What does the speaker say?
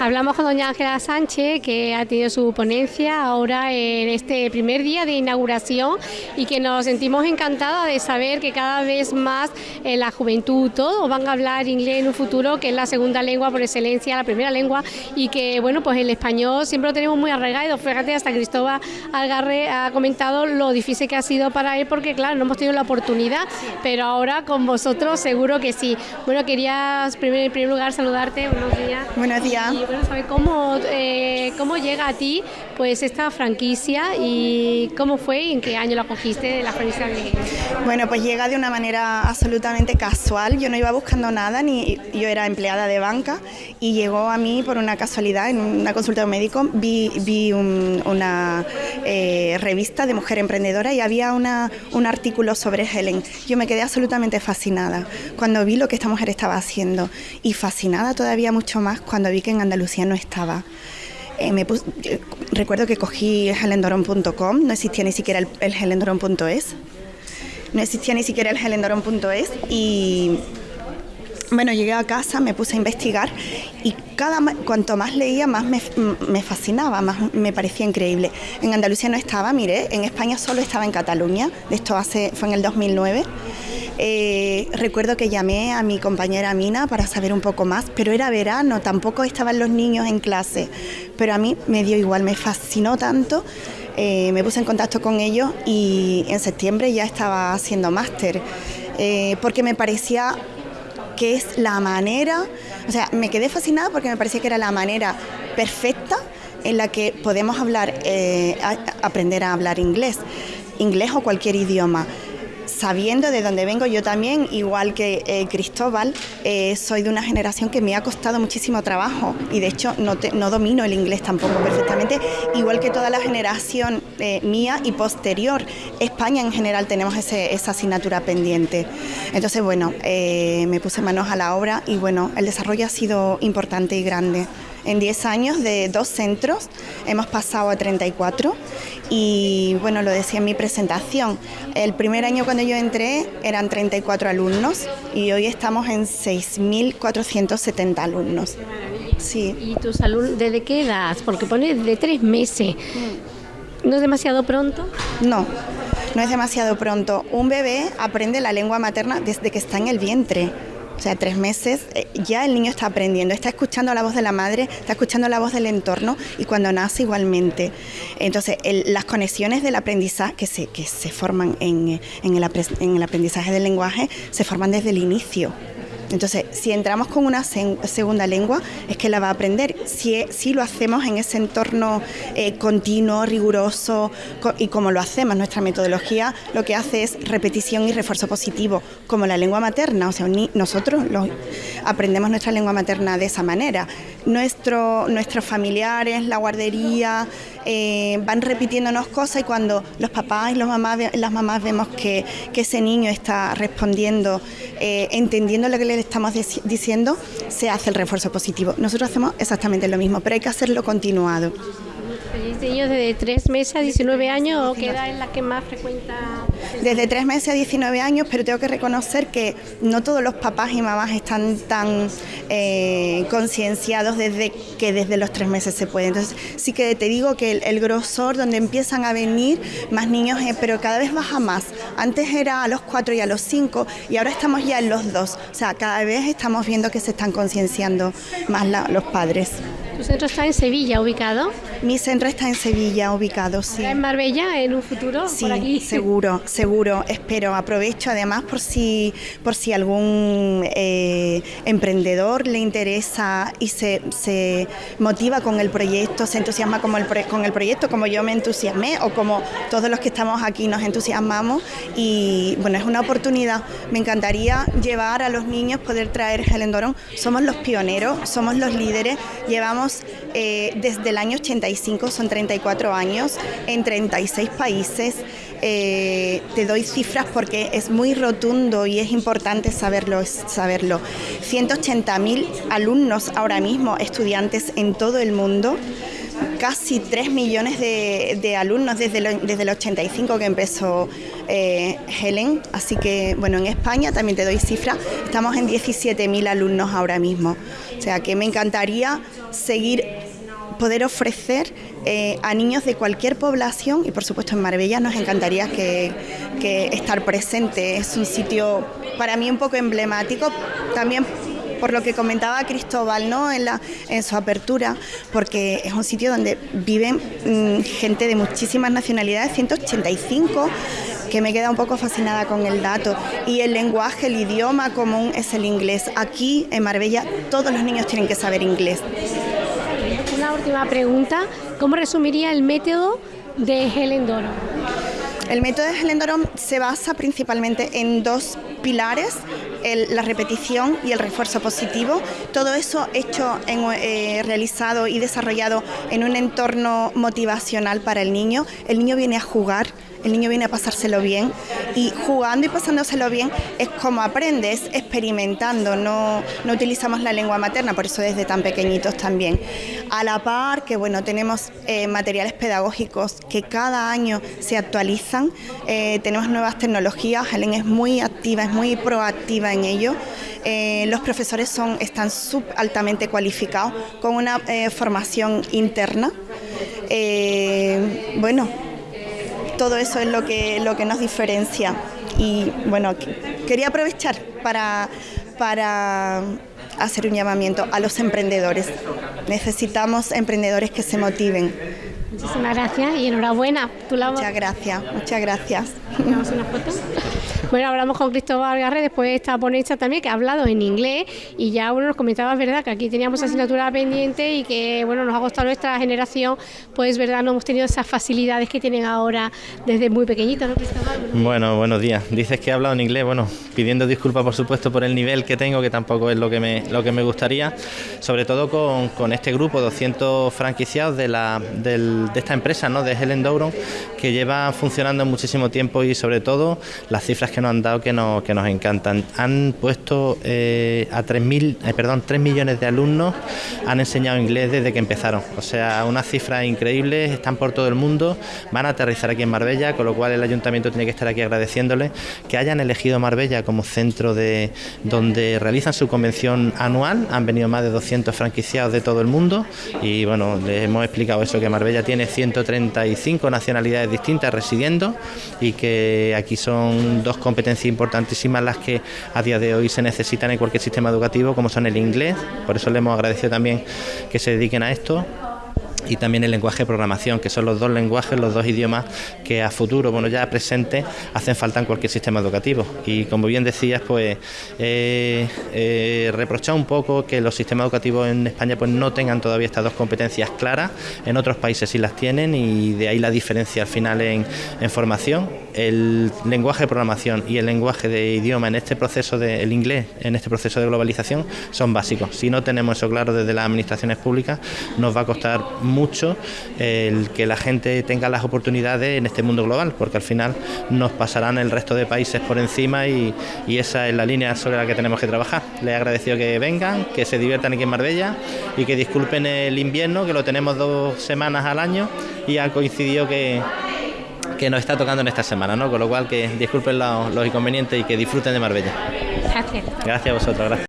Hablamos con doña Ángela Sánchez, que ha tenido su ponencia ahora en este primer día de inauguración y que nos sentimos encantadas de saber que cada vez más la juventud todos van a hablar inglés en un futuro, que es la segunda lengua por excelencia, la primera lengua, y que bueno, pues el español siempre lo tenemos muy arraigado. Fíjate, hasta Cristóbal Algarre ha comentado lo difícil que ha sido para él, porque claro, no hemos tenido la oportunidad, pero ahora con vosotros seguro que sí. Bueno, quería en primer lugar saludarte, buenos días. Buenos días. Bueno, saber cómo, eh, cómo llega a ti pues esta franquicia y cómo fue y en qué año la cogiste de la franquicia de Bueno, pues llega de una manera absolutamente casual. Yo no iba buscando nada, ni yo era empleada de banca y llegó a mí por una casualidad en una consulta de un médico. Vi, vi una eh, revista de mujer emprendedora y había una, un artículo sobre Helen. Yo me quedé absolutamente fascinada cuando vi lo que esta mujer estaba haciendo y fascinada todavía mucho más cuando vi que en Andalucía no estaba. Eh, me recuerdo que cogí helendoron.com, no existía ni siquiera el, el no existía ni siquiera el helendoron.es y bueno, llegué a casa, me puse a investigar y cada cuanto más leía, más me, fascinaba, más me parecía increíble. En Andalucía no estaba, mire, en España solo estaba en Cataluña, esto hace, fue en el 2009. Eh, recuerdo que llamé a mi compañera Mina para saber un poco más, pero era verano, tampoco estaban los niños en clase, pero a mí me dio igual, me fascinó tanto. Eh, me puse en contacto con ellos y en septiembre ya estaba haciendo máster, eh, porque me parecía que es la manera, o sea, me quedé fascinada porque me parecía que era la manera perfecta en la que podemos hablar, aprender a hablar inglés, inglés o cualquier idioma sabiendo de dónde vengo, yo también, igual que eh, Cristóbal, eh, soy de una generación que me ha costado muchísimo trabajo y de hecho no, no domino el inglés tampoco perfectamente, igual que toda la generación eh, mía y posterior. España en general tenemos esa asignatura pendiente. Entonces, bueno, me puse manos a la obra y bueno, el desarrollo ha sido importante y grande. En 10 años de dos centros hemos pasado a 34 y bueno, lo decía en mi presentación, el primer año cuando yo entré eran 34 alumnos y hoy estamos en 6.470 alumnos. Sí. ¿Y tus alumnos desde qué edad? Porque pone de tres meses. ¿No es demasiado pronto? No, no es demasiado pronto. Un bebé aprende la lengua materna desde que está en el vientre. O sea, tres meses eh, ya el niño está aprendiendo, está escuchando la voz de la madre, está escuchando la voz del entorno y cuando nace igualmente. Entonces, las conexiones del aprendizaje que se, que se forman en, en, el, en el aprendizaje del lenguaje se forman desde el inicio. Entonces, si entramos con una segunda lengua, es que la va a aprender. Si, si lo hacemos en ese entorno eh, continuo, riguroso, y como lo hacemos, nuestra metodología lo que hace es repetición y refuerzo positivo, como la lengua materna. O sea, nosotros aprendemos nuestra lengua materna de esa manera. Nuestro, nuestros familiares, la guardería, eh, van repitiéndonos cosas y cuando los papás y los mamás, las mamás vemos que, que ese niño está respondiendo, eh, entendiendo lo que le estamos diciendo, se hace el refuerzo positivo. Nosotros hacemos exactamente lo mismo, pero hay que hacerlo continuado. ¿Tenéis niños desde 3 meses a 19 años o qué edad es la que más frecuenta? Desde 3 meses a 19 años, pero tengo que reconocer que no todos los papás y mamás están tan eh, concienciados desde que desde los 3 meses se puede. Entonces sí que te digo que el, grosor donde empiezan a venir más niños, eh, pero cada vez baja más. Antes era a los 4 y a los 5 y ahora estamos ya en los 2. O sea, cada vez estamos viendo que se están concienciando más los padres. ¿Tu centro está en Sevilla ubicado? Mi centro está en Sevilla ubicado, sí. ¿En Marbella en un futuro? Sí, por aquí? seguro, seguro. Espero. Aprovecho además por si, por si algún eh, emprendedor le interesa y se, se, motiva con el proyecto, se entusiasma como el, con el proyecto, como yo me entusiasmé o como todos los que estamos aquí nos entusiasmamos. Y bueno, es una oportunidad. Me encantaría llevar a los niños, poder traer Helen Dorón. Somos los pioneros, somos los líderes. Llevamos eh, desde el año 85, son 34 años, en 36 países. Eh, te doy cifras porque es muy rotundo y es importante saberlo. saberlo. 180.000 alumnos ahora mismo, estudiantes en todo el mundo casi 3 millones de, alumnos desde, desde el 85 que empezó eh, Helen. Así que, bueno, en España también te doy cifra, estamos en 17.000 alumnos ahora mismo. O sea que me encantaría seguir poder ofrecer eh, a niños de cualquier población y por supuesto en Marbella nos encantaría que, estar presente. Es un sitio para mí un poco emblemático, también por lo que comentaba Cristóbal ¿no? en, la, en su apertura, porque es un sitio donde viven mm, gente de muchísimas nacionalidades, 185 que me queda un poco fascinada con el dato. Y el lenguaje, el idioma común es el inglés. Aquí en Marbella todos los niños tienen que saber inglés. Una última pregunta, ¿cómo resumiría el método de Helen Doron? El método de Helen Doron se basa principalmente en dos pilares, la repetición y el refuerzo positivo. Todo eso hecho, en, eh, realizado y desarrollado en un entorno motivacional para el niño. El niño viene a jugar el niño viene a pasárselo bien y jugando y pasándoselo bien es como aprendes, experimentando, no, no utilizamos la lengua materna, por eso desde tan pequeñitos también. A la par que bueno, tenemos eh, materiales pedagógicos que cada año se actualizan, eh, tenemos nuevas tecnologías, Helen es muy activa, muy proactiva en ello. Eh, los profesores son, están sub altamente cualificados con una formación interna. bueno, todo eso es lo que, lo que nos diferencia. Y bueno, quería aprovechar para, para hacer un llamamiento a los emprendedores. Necesitamos emprendedores que se motiven. Muchísimas gracias y enhorabuena. Muchas gracias, muchas gracias. una foto? Bueno, hablamos con Cristóbal Garre después de esta ponencia también que ha hablado en inglés y ya uno nos comentaba, verdad, que aquí teníamos asignatura pendiente y que bueno, nos ha costado nuestra generación, pues verdad, no hemos tenido esas facilidades que tienen ahora desde muy pequeñitos, ¿no, Cristóbal? Bueno, buenos días. Dices que he hablado en inglés, bueno, pidiendo disculpas por supuesto por el nivel que tengo, que tampoco es lo que me, lo que me gustaría, sobre todo con, con este grupo, 200 franquiciados de, la, de esta empresa, ¿no? de Helen Douron, que lleva funcionando muchísimo tiempo y sobre todo las cifras que nos han dado que nos, que nos encantan. Han puesto eh, a 3.000, eh, perdón, 3 millones de alumnos han enseñado inglés desde que empezaron. O sea, unas cifras increíbles, están por todo el mundo, van a aterrizar aquí en Marbella, con lo cual el ayuntamiento tiene que estar aquí agradeciéndoles que hayan elegido Marbella como centro de donde realizan su convención anual. Han venido más de 200 franquiciados de todo el mundo y bueno, les hemos explicado eso, que Marbella tiene 135 nacionalidades distintas residiendo y que aquí son dos competencias importantísimas las que a día de hoy se necesitan en cualquier sistema educativo, como son el inglés, por eso le hemos agradecido también que se dediquen a esto y también el lenguaje de programación, que son los dos lenguajes, los dos idiomas que a futuro, bueno, ya presente, hacen falta en cualquier sistema educativo. Y como bien decías, pues eh, eh, un poco que los sistemas educativos en España pues no tengan todavía estas dos competencias claras, en otros países sí las tienen y de ahí la diferencia al final en, en formación. El lenguaje de programación y el lenguaje de idioma en este proceso de el inglés, en este proceso de globalización, son básicos. Si no tenemos eso claro desde las administraciones públicas, nos va a costar mucho el que la gente tenga las oportunidades en este mundo global, porque al final nos pasarán el resto de países por encima y, esa es la línea sobre la que tenemos que trabajar. Les he agradecido que vengan, que se diviertan aquí en Marbella y que disculpen el invierno, que lo tenemos dos semanas al año y ha coincidido que, que nos está tocando en esta semana, ¿no? Con lo cual que disculpen los, los inconvenientes y que disfruten de Marbella. Gracias. Gracias a vosotros, gracias.